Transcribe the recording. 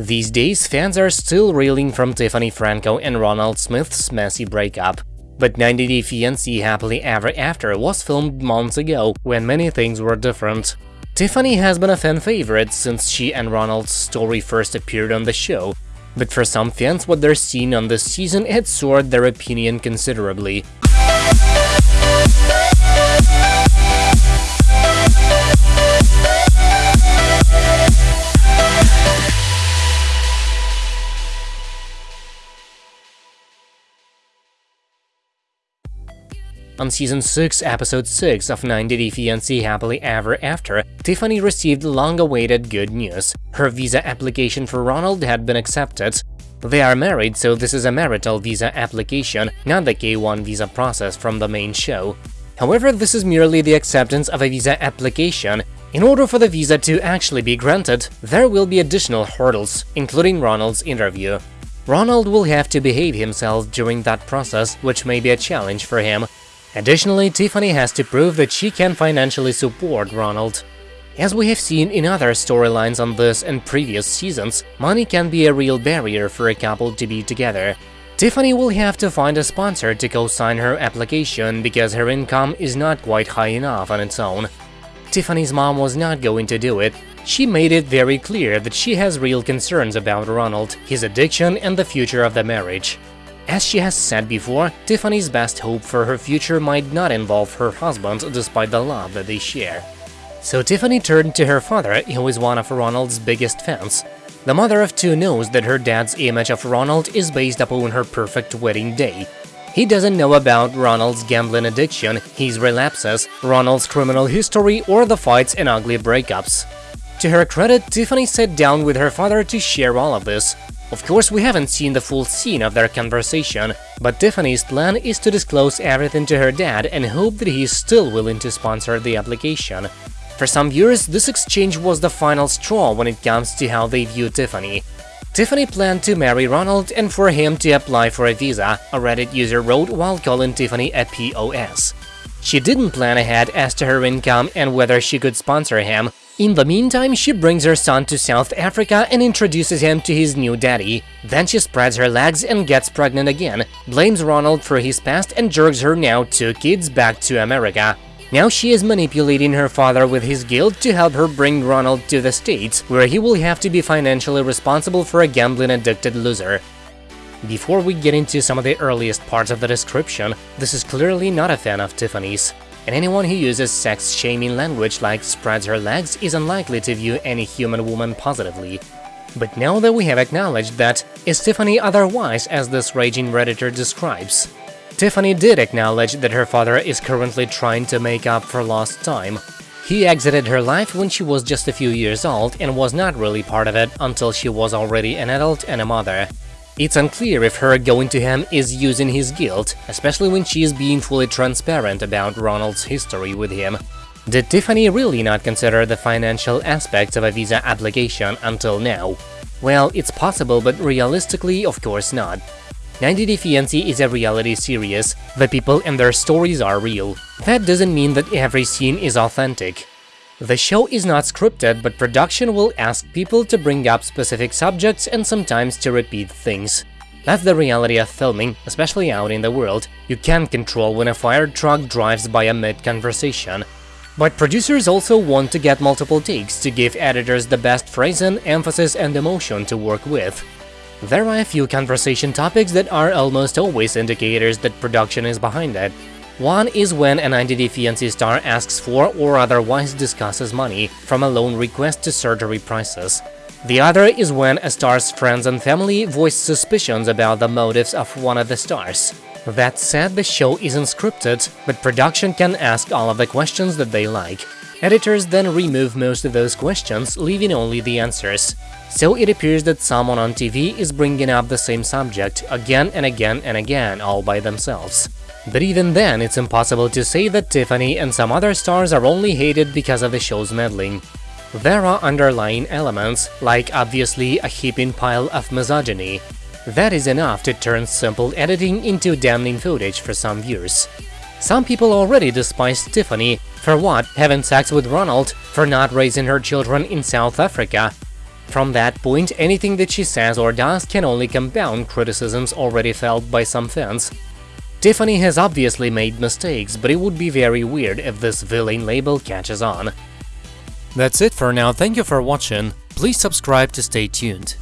These days, fans are still reeling from Tiffany Franco and Ronald Smith's messy breakup. But 90 Day Fiancé Happily Ever After was filmed months ago, when many things were different. Tiffany has been a fan favorite since she and Ronald's story first appeared on the show, but for some fans what they're seeing on this season had soared their opinion considerably. On season 6, episode 6 of 90 Day Fiancé Happily Ever After, Tiffany received long-awaited good news. Her visa application for Ronald had been accepted. They are married, so this is a marital visa application, not the K1 visa process from the main show. However, this is merely the acceptance of a visa application. In order for the visa to actually be granted, there will be additional hurdles, including Ronald's interview. Ronald will have to behave himself during that process, which may be a challenge for him. Additionally, Tiffany has to prove that she can financially support Ronald. As we have seen in other storylines on this and previous seasons, money can be a real barrier for a couple to be together. Tiffany will have to find a sponsor to co-sign her application because her income is not quite high enough on its own. Tiffany's mom was not going to do it. She made it very clear that she has real concerns about Ronald, his addiction and the future of the marriage. As she has said before, Tiffany's best hope for her future might not involve her husband despite the love that they share. So Tiffany turned to her father, who is one of Ronald's biggest fans. The mother of two knows that her dad's image of Ronald is based upon her perfect wedding day. He doesn't know about Ronald's gambling addiction, his relapses, Ronald's criminal history, or the fights and ugly breakups. To her credit, Tiffany sat down with her father to share all of this, of course, we haven't seen the full scene of their conversation, but Tiffany's plan is to disclose everything to her dad and hope that he is still willing to sponsor the application. For some viewers, this exchange was the final straw when it comes to how they view Tiffany. Tiffany planned to marry Ronald and for him to apply for a visa, a Reddit user wrote while calling Tiffany a POS. She didn't plan ahead as to her income and whether she could sponsor him, in the meantime, she brings her son to South Africa and introduces him to his new daddy. Then she spreads her legs and gets pregnant again, blames Ronald for his past and jerks her now two kids back to America. Now she is manipulating her father with his guilt to help her bring Ronald to the States, where he will have to be financially responsible for a gambling-addicted loser. Before we get into some of the earliest parts of the description, this is clearly not a fan of Tiffany's and anyone who uses sex-shaming language like spreads her legs is unlikely to view any human woman positively. But now that we have acknowledged that, is Tiffany otherwise as this raging redditor describes? Tiffany did acknowledge that her father is currently trying to make up for lost time. He exited her life when she was just a few years old and was not really part of it until she was already an adult and a mother. It's unclear if her going to him is using his guilt, especially when she is being fully transparent about Ronald's history with him. Did Tiffany really not consider the financial aspects of a visa application until now? Well, it's possible, but realistically, of course not. 90 Day Fiancé is a reality series, the people and their stories are real. That doesn't mean that every scene is authentic. The show is not scripted, but production will ask people to bring up specific subjects and sometimes to repeat things. That's the reality of filming, especially out in the world. You can't control when a fire truck drives by a mid-conversation. But producers also want to get multiple takes to give editors the best phrasing, emphasis and emotion to work with. There are a few conversation topics that are almost always indicators that production is behind it. One is when an 90 Day Fiancé star asks for or otherwise discusses money, from a loan request to surgery prices. The other is when a star's friends and family voice suspicions about the motives of one of the stars. That said, the show isn't scripted, but production can ask all of the questions that they like. Editors then remove most of those questions, leaving only the answers. So it appears that someone on TV is bringing up the same subject again and again and again all by themselves. But even then, it's impossible to say that Tiffany and some other stars are only hated because of the show's meddling. There are underlying elements, like obviously a heaping pile of misogyny. That is enough to turn simple editing into damning footage for some viewers. Some people already despise Tiffany for what, having sex with Ronald, for not raising her children in South Africa. From that point, anything that she says or does can only compound criticisms already felt by some fans. Tiffany has obviously made mistakes, but it would be very weird if this villain label catches on. That's it for now, thank you for watching, please subscribe to stay tuned.